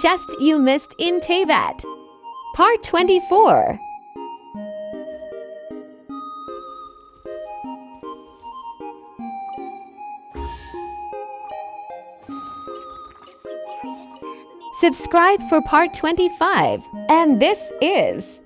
chest you missed in Tevat. Part 24. Subscribe for part 25. And this is